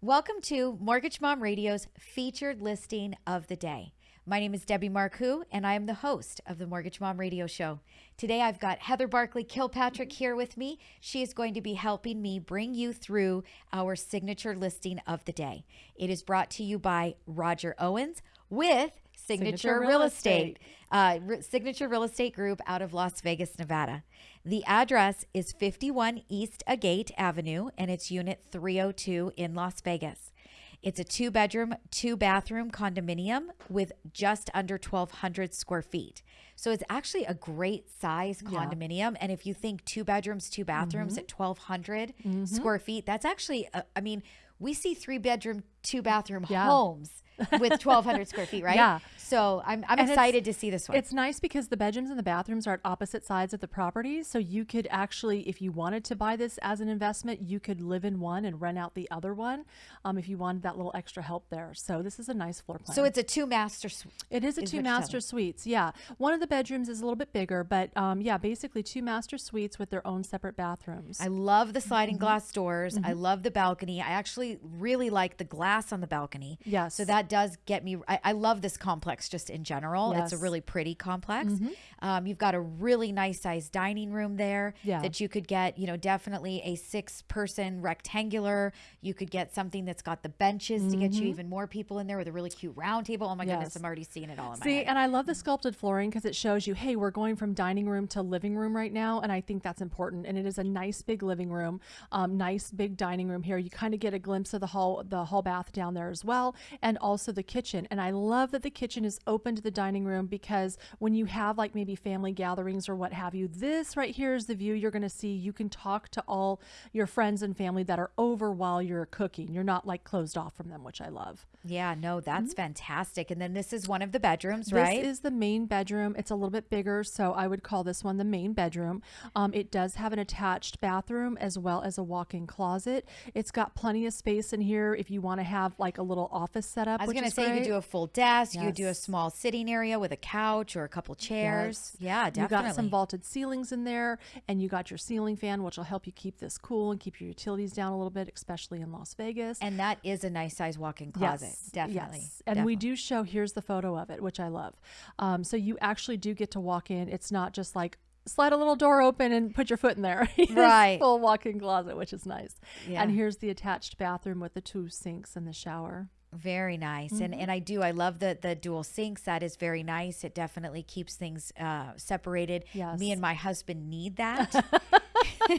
Welcome to Mortgage Mom Radio's featured listing of the day. My name is Debbie Marcoux, and I am the host of the Mortgage Mom Radio Show. Today, I've got Heather Barkley Kilpatrick here with me. She is going to be helping me bring you through our signature listing of the day. It is brought to you by Roger Owens with Signature, Real Estate, uh, Re- Signature Real Estate Group out of Las Vegas, Nevada. The address is 51 East Agate Avenue, and it's Unit 302 in Las Vegas. It's a two bedroom, two bathroom condominium with just under 1,200 square feet. So it's actually a great size condominium. And if you think two bedrooms, two bathrooms at 1,200 square feet, that's actually, uh, I mean, we see three bedroom, two bathroom Yeah. homes with 1,200 square feet, right? Yeah. So I'm, I'm And excited to see this one. It's nice because the bedrooms and the bathrooms are at opposite sides of the property. So you could actually, if you wanted to buy this as an investment, you could live in one and rent out the other one um, if you wanted that little extra help there. So this is a nice floor plan. so it's a two master suite. It is a is two what you're telling master suites. Yeah. One of the bedrooms is a little bit bigger, but um, yeah, basically two master suites with their own separate bathrooms. I love the sliding Mm-hmm. glass doors. I love the balcony. I actually really like the glass on the balcony. Yes. So that does get me. I, I love this complex just in general. It's a Mm-hmm. really pretty complex. Um, you've got a really nice sized dining room there Yeah. that you could get. You know, definitely a six person rectangular. You could get something that's got the benches to get you even more people in there with a really cute round table. Oh my goodness, Mm-hmm. I'm already seeing it all in my See, and I love the sculpted flooring because it shows you, hey, we're going from dining room to living room right now, and I think that's important. And it is a nice big living room, um, nice big dining room here. You kind of get a glimpse of the hall, the hall bath down there as well, and also the kitchen. And I love that the kitchen is open to the dining room because when you have like maybe family gatherings or what have you, this right here is the view you're going to see. You can talk to all your friends and family that are over while you're cooking. You're not like closed off from them, which I love. yeah, no, that's fantastic. And then this is one of the bedrooms, right? This is the main bedroom. It's a little bit bigger, so I would call this one the main bedroom. Um, it does have an attached bathroom as well as a walk-in closet. It's got plenty of space in here if you want to have like a little office setup. I was going to say you could do a full desk. You could do a Yes. Small sitting area with a couch or a couple chairs. Yeah, definitely. You got some vaulted ceilings in there, and you got your ceiling fan, which will help you keep this cool and keep your utilities down a little bit, especially in Las Vegas. and that is a nice size walk-in closet. definitely. Yes. And we do show, here's the photo of it, which I love. Um, so you actually do get to walk in. It's not just like, slide a little door open and put your foot in there. Right. Full walk-in closet, which is nice. Yeah. And here's the attached bathroom with the two sinks and the shower. Very nice. And Mm-hmm. and I do I love the the dual sinks. That is very nice. It definitely keeps things uh separated. Me and my husband need that.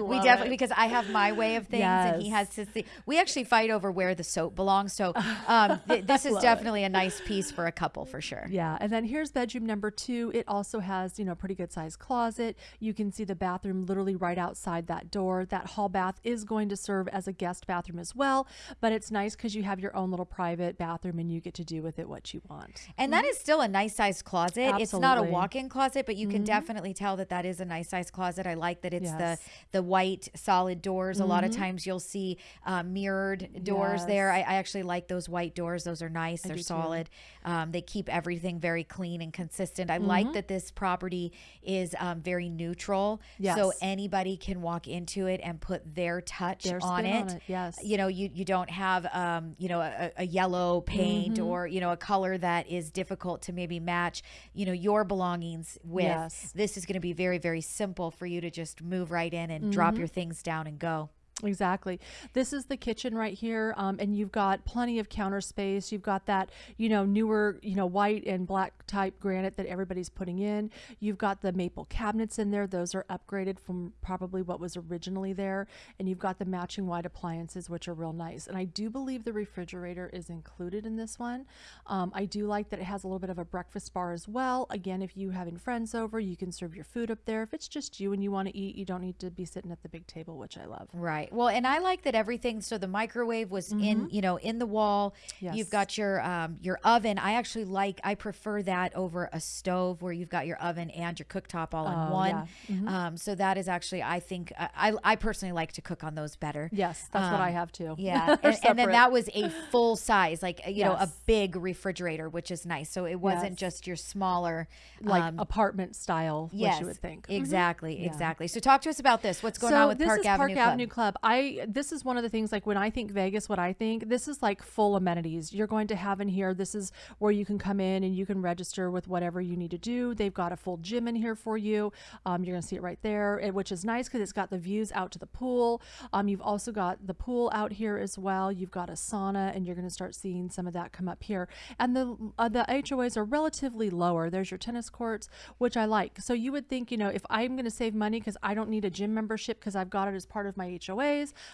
We definitely because I have my way of things and he has his thing. We actually fight over where the soap belongs. So um th- this is Love it. definitely a nice piece for a couple for sure. Yeah, and then here's bedroom number two. It also has, you know, a pretty good sized closet. You can see the bathroom literally right outside that door. That hall bath is going to serve as a guest bathroom as well, but it's nice because you have your own little private bathroom and you get to do with it what you want. And that is still a nice sized closet. It's not a walk-in closet, but you can definitely tell that that is a nice sized closet. I like that it's Yes. the the white solid doors. A lot of times you'll see uh, mirrored doors there. I, I actually like those white doors. Those are nice. They're solid. Um, they keep everything very clean and consistent. I like that this property is um, very neutral. So anybody can walk into it and put their touch Their on, it. on it, yes. You know, you, you don't have, um, you know, a, a yellow paint Mm-hmm. or, you know, a color that is difficult to maybe match, you know, your belongings with. Yes. This is going to be very, very simple for you to just move right in and drop Mm-hmm. your things down and go. Exactly. This is the kitchen right here, um, and you've got plenty of counter space. You've got that, you know, newer, you know, white and black type granite that everybody's putting in. You've got the maple cabinets in there; those are upgraded from probably what was originally there. And you've got the matching white appliances, which are real nice. And I do believe the refrigerator is included in this one. Um, I do like that it has a little bit of a breakfast bar as well. Again, if you having friends over, you can serve your food up there. If it's just you and you want to eat, you don't need to be sitting at the big table, which I love. Right. Well, and I like that everything. So the microwave was in, you know, in the wall. You've Mm-hmm. Got your um, your oven. I actually like. I prefer that over a stove where you've got your oven and your cooktop all in Oh, one. yeah. Mm-hmm. Um, so that is actually, I think, I I I personally like to cook on those better. Yes, that's what I have too. Um, Yeah, and, and then that was a full size, like you know, a big refrigerator, which is nice. So it wasn't Yes. just your smaller, like um, apartment style, yes, which you would think. Exactly, Yeah. exactly. So talk to us about this. What's going so on with this Park is Avenue Park Club? Avenue Club. I this is one of the things like when I think Vegas, what I think this is like full amenities. You're going to have in here. This is where you can come in and you can register with whatever you need to do. They've got a full gym in here for you. Um, you're gonna see it right there, which is nice because it's got the views out to the pool. Um, you've also got the pool out here as well. You've got a sauna, and you're gonna start seeing some of that come up here. And the uh, the HOAs are relatively lower. There's your tennis courts, which I like. So you would think, you know, if I'm gonna save money because I don't need a gym membership because I've got it as part of my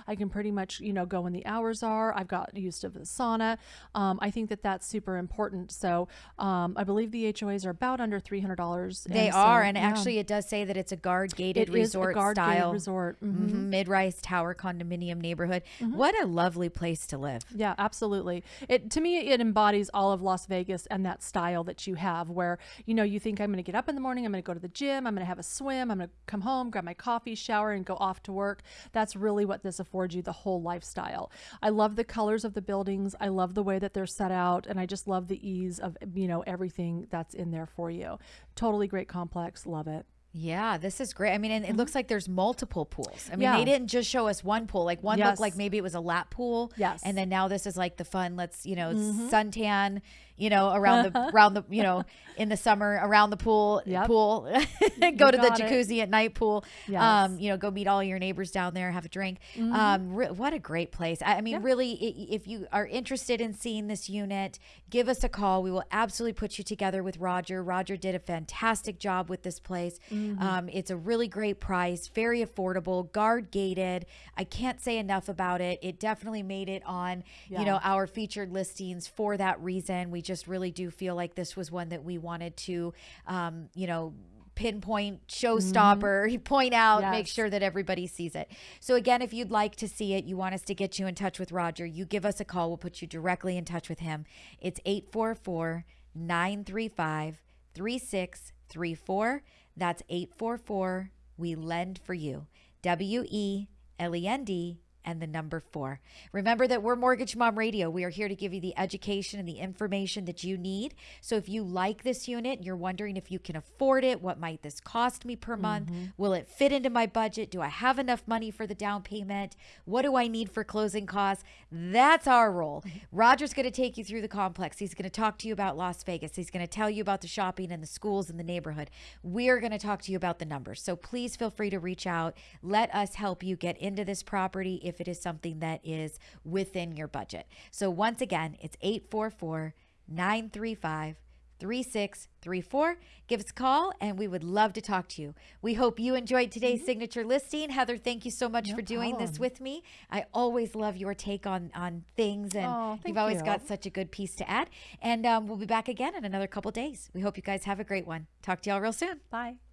I can pretty much, you know, go when the hours are. I've got used to the sauna. Um, I think that that's super important. So um, I believe the HOAs are about under three hundred dollars. They are, and actually, it does say that it's a guard gated It is a resort guard-gated style resort. Mhm. Mhm, mid-rise tower condominium neighborhood. What a lovely place to live. Yeah, absolutely. It to me it embodies all of Las Vegas and that style that you have where you know you think I'm going to get up in the morning, I'm going to go to the gym, I'm going to have a swim, I'm going to come home, grab my coffee, shower and go off to work. That's really what this affords you the whole lifestyle. I love the colors of the buildings. I love the way that they're set out and I just love the ease of you know everything that's in there for you. Totally great complex, love it. Yeah, this is great. I mean, and it looks mm-hmm. like there's multiple pools. I mean, Yeah. they didn't just show us one pool. Like one Yes. looked like maybe it was a lap pool. Yes. And then now this is like the fun. Let's you know mm-hmm. suntan. You know around the around the you know in the summer around the pool Yep. pool. go to the got it. jacuzzi at night pool. Yes. Um, you know, go meet all your neighbors down there, have a drink. Um, re- what a great place. I, I mean, really, i- if you are interested in seeing this unit, give us a call. We will absolutely put you together with Roger. Roger did a fantastic job with this place. Um, it's a really great price, very affordable, guard gated. I can't say enough about it. It definitely made it on, you know, our featured listings for that reason. We just really do feel like this was one that we wanted to, um, you know, pinpoint showstopper point out make sure that everybody sees it. So again if you'd like to see it you want us to get you in touch with roger you give us a call. We'll put you directly in touch with him. It's 844-935-3634 that's 844 we lend for you. W-e-l-e-n-d and the number four. Remember that we're Mortgage Mom Radio. We are here to give you the education and the information that you need. So if you like this unit and you're wondering if you can afford it, what might this cost me per month? Mm-hmm. Will it fit into my budget? Do I have enough money for the down payment? What do I need for closing costs? That's our role. Roger's going to take you through the complex. He's going to talk to you about Las Vegas. He's going to tell you about the shopping and the schools in the neighborhood. We're going to talk to you about the numbers. So please feel free to reach out. Let us help you get into this property if it is something that is within your budget. So once again, it's 844 935 3634. Give us a call and we would love to talk to you. We hope you enjoyed today's signature listing. Heather, thank you so much for doing this with me. I always love your take on on things and Oh, you've always you. got such a good piece to add. And um, we'll be back again in another couple days. We hope you guys have a great one. Talk to y'all real soon. Bye.